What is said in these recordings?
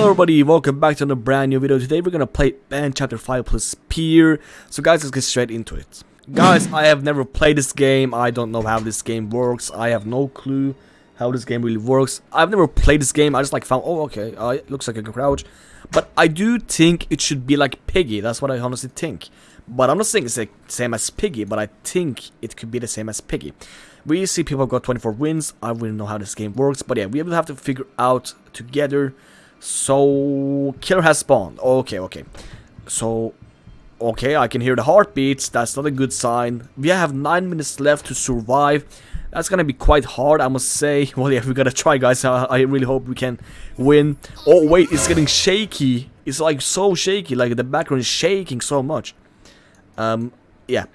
Hello everybody, welcome back to another brand new video. Today we're gonna play Ben Chapter 5 plus Peer. So guys, let's get straight into it. Guys, I have never played this game. I don't know how this game works. I have no clue how this game really works. I've never played this game. I just like found, oh okay, uh, it looks like can crouch. But I do think it should be like Piggy. That's what I honestly think. But I'm not saying it's the same as Piggy, but I think it could be the same as Piggy. We see people got 24 wins. I really know how this game works. But yeah, we will have to figure out together. So, killer has spawned. Okay, okay. So, okay, I can hear the heartbeats. That's not a good sign. We have 9 minutes left to survive. That's gonna be quite hard, I must say. Well, yeah, we gotta try, guys. I, I really hope we can win. Oh, wait, it's getting shaky. It's like so shaky. Like, the background is shaking so much. Um, yeah.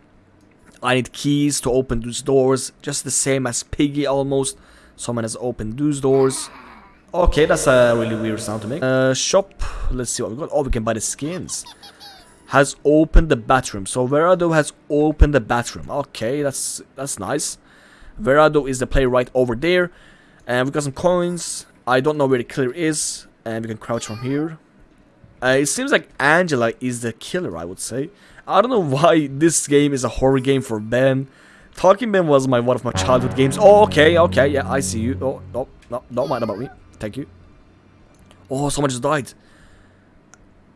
I need keys to open those doors. Just the same as Piggy, almost. Someone has opened those doors. Okay, that's a really weird sound to make. Uh, shop. Let's see what we got. Oh, we can buy the skins. Has opened the bathroom. So Verado has opened the bathroom. Okay, that's that's nice. Verado is the player right over there. And we got some coins. I don't know where the killer is. And we can crouch from here. Uh, it seems like Angela is the killer, I would say. I don't know why this game is a horror game for Ben. Talking Ben was my one of my childhood games. Oh, okay, okay, yeah, I see you. Oh, no, no, don't mind about me. Thank you. Oh, someone just died.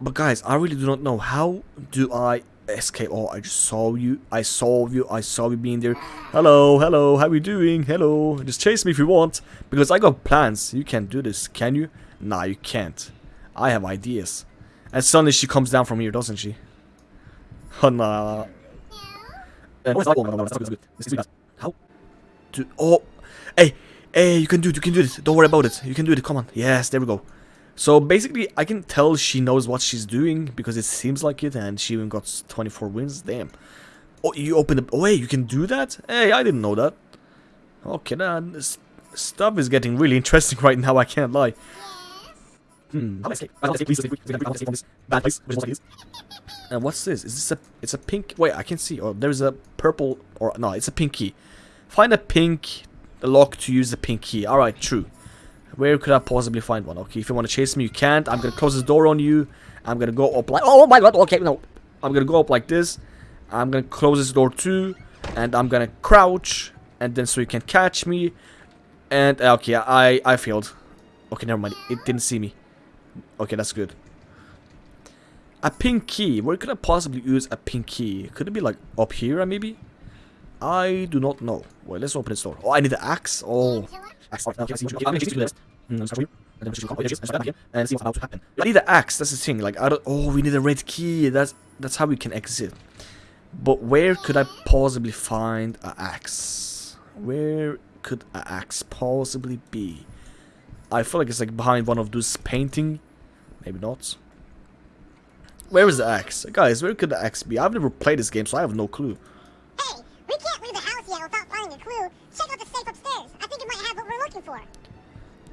But guys, I really do not know. How do I escape? Oh, I just saw you. I saw you. I saw you being there. Hello, hello. How you doing? Hello. Just chase me if you want. Because I got plans. You can't do this, can you? Nah, you can't. I have ideas. And suddenly she comes down from here, doesn't she? Oh, nah. How? Do, oh. Hey, Hey, you can do it, you can do it. Don't worry about it. You can do it. Come on. Yes, there we go. So basically, I can tell she knows what she's doing because it seems like it, and she even got 24 wins. Damn. Oh, you open the. Oh, hey, you can do that? Hey, I didn't know that. Okay, then this stuff is getting really interesting right now. I can't lie. Hmm. Bad place. And what's this? Is this a? It's a pink. Wait, I can see. Oh, there's a purple. Or no, it's a pink key. Find a pink the lock to use the pink key. Alright, true. Where could I possibly find one? Okay, if you want to chase me, you can't. I'm going to close this door on you. I'm going to go up like... Oh my god, okay, no. I'm going to go up like this. I'm going to close this door too. And I'm going to crouch. And then so you can catch me. And, uh, okay, I, I failed. Okay, never mind. It didn't see me. Okay, that's good. A pink key. Where could I possibly use a pink key? Could it be like up here, maybe? I do not know. Well, let's open the door. Oh, I need the axe. Oh. Axe. And see what's about to happen. I need the axe. That's the thing. Like, I don't. Oh, we need a red key. That's that's how we can exit. But where could I possibly find an axe? Where could an axe possibly be? I feel like it's like behind one of those painting. Maybe not. Where is the axe? Guys, where could the axe be? I've never played this game, so I have no clue.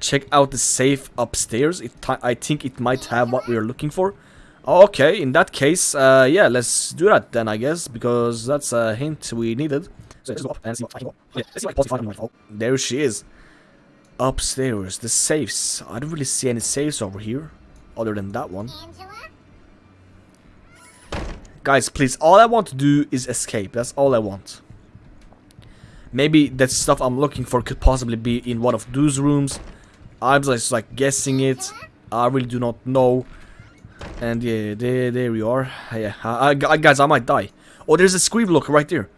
Check out the safe upstairs. It I think it might have what we are looking for. Okay, in that case, uh, yeah, let's do that then, I guess, because that's a hint we needed. There she is. Upstairs, the safes. I don't really see any safes over here, other than that one. Guys, please, all I want to do is escape. That's all I want. Maybe that stuff I'm looking for could possibly be in one of those rooms. I'm just like guessing it. I really do not know. And yeah, there, there we are. Yeah, I, I, guys, I might die. Oh, there's a scream look right there.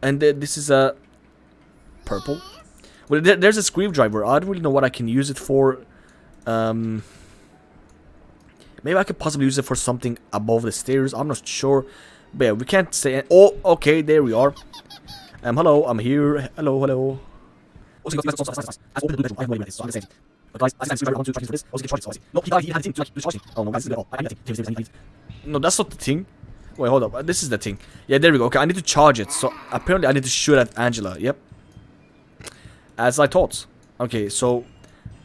And th this is a purple. Well, there, there's a screwdriver. I don't really know what I can use it for. Um, maybe I could possibly use it for something above the stairs. I'm not sure. But yeah, we can't say. Oh, okay, there we are. Um, hello, I'm here. Hello, hello. Guys, I see onto charging for this. No, he died, he had a thing to. Oh no, guys, this is I need a. No, that's not the thing. Wait, hold up. This is the thing. Yeah, there we go. Okay, I need to charge it. So, apparently I need to shoot at Angela. Yep. As I thought. Okay, so,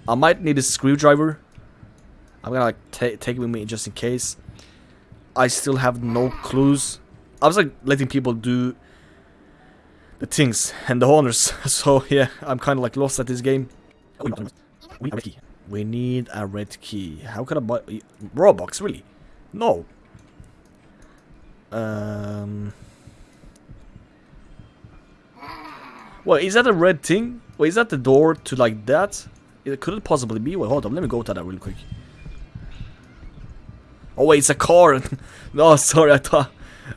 I might need a screwdriver. I'm gonna, like, take it with me just in case. I still have no clues. I was, like, letting people do the things and the honors. So yeah, I'm kind of like lost at this game. We need a red key. How can I buy... Robux, really? No. Um... Well, is that a red thing? Wait, is that the door to like that? It could it possibly be? Wait, hold on. Let me go to that real quick. Oh wait, it's a car. no, sorry. I thought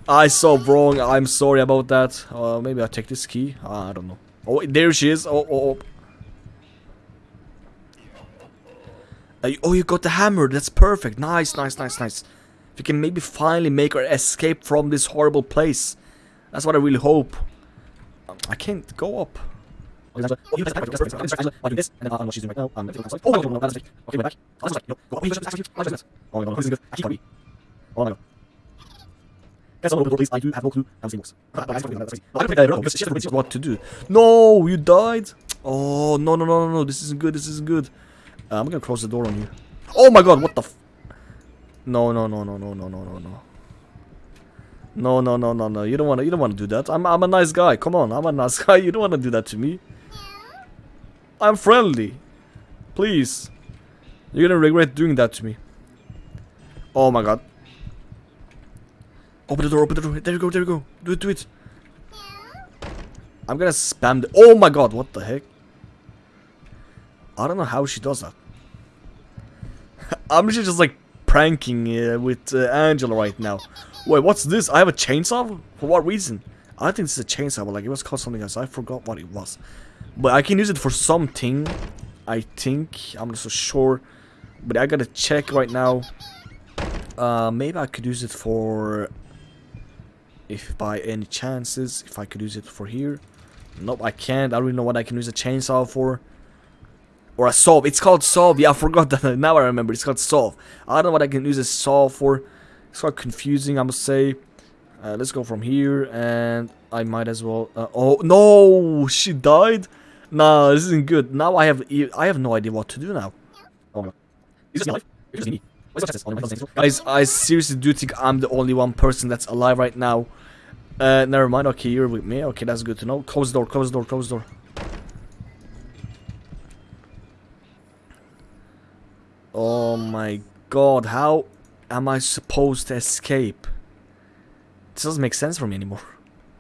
I saw wrong. I'm sorry about that. Uh, maybe I'll take this key. Uh, I don't know. Oh, wait, there she is. Oh, oh, oh. Uh, oh, you got the hammer. That's perfect. Nice, nice, nice, nice. If we can maybe finally make her escape from this horrible place. That's what I really hope. Um, I can't go up. Oh, you the that's perfect. I'm this, and then uh, what she's doing right now. Um, oh, no, no, no, that's Okay, we're back. Oh, that's. Go. Oh, wait, that's actually. Oh my god, this is good. I keep on me. Oh my god. Guys, open the door, please. I do have no clue how this works. But I don't know know what to do. No, you died. Oh no, no, no, no, no. This isn't good. This isn't good. Uh, I'm gonna close the door on you. Oh my god, what the f- No, no, no, no, no, no, no, no, no. No, no, no, no, no. You don't wanna you don't wanna do that. I'm I'm a nice guy. Come on, I'm a nice guy. You don't wanna do that to me. I'm friendly. Please. You're gonna regret doing that to me. Oh my god. Open the door, open the door. There you go, there you go. Do it, do it. I'm gonna spam the- Oh my god, what the heck? I don't know how she does that. I'm literally just like pranking uh, with uh, Angela right now. Wait, what's this? I have a chainsaw? For what reason? I think this is a chainsaw, but like it was called something else. I forgot what it was. But I can use it for something. I think. I'm not so sure. But I gotta check right now. Uh, maybe I could use it for... If by any chances, if I could use it for here. Nope, I can't. I don't really know what I can use a chainsaw for. Or a solve. It's called solve. Yeah, I forgot that. Now I remember. It's called solve. I don't know what I can use a solve for. It's quite confusing, I must say. Uh, let's go from here, and I might as well. Uh, oh no, she died. Nah, this isn't good. Now I have I have no idea what to do now. Oh is this. Guys, I seriously do think I'm the only one person that's alive right now. Uh, never mind. Okay, you're with me. Okay, that's good to know. Close door. Close door. Close door. Oh my god, how am I supposed to escape? This doesn't make sense for me anymore.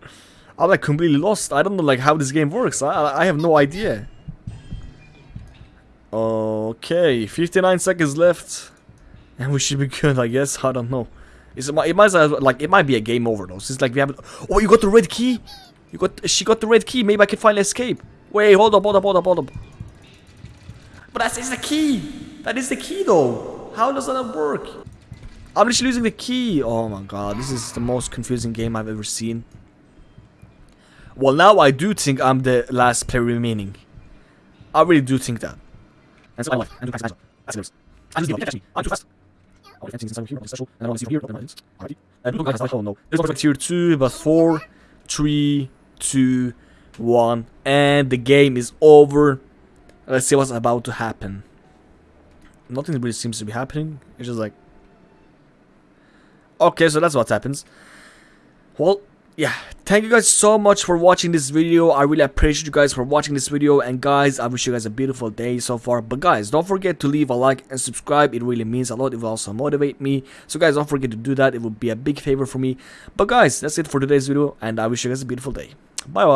I'm like completely lost. I don't know like how this game works. I I have no idea. Okay, 59 seconds left. And we should be good, I guess. I don't know. It's, it might like it might be a game over though. Since like we have Oh, you got the red key. You got she got the red key. Maybe I can finally escape. Wait, hold up, hold up, hold up, hold up. But that's it's the key. That is the key though. How does that work? I'm literally losing the key. Oh my god, this is the most confusing game I've ever seen. Well, now I do think I'm the last player remaining. I really do think that. And so I do That's it. I'm just catch me. I'm too fast. Oh, I can't see inside here. Special. I want to here. Alrighty. And look, guys, oh no. There's no tier two, but four, three, two, one, and the game is over. Let's see what's about to happen. Nothing really seems to be happening. It's just like Okay, so that's what happens. Well, yeah, thank you guys so much for watching this video. I really appreciate you guys for watching this video. And guys, I wish you guys a beautiful day so far. But guys, don't forget to leave a like and subscribe. It really means a lot. It will also motivate me. So guys, don't forget to do that. It would be a big favor for me. But guys, that's it for today's video. And I wish you guys a beautiful day. Bye bye.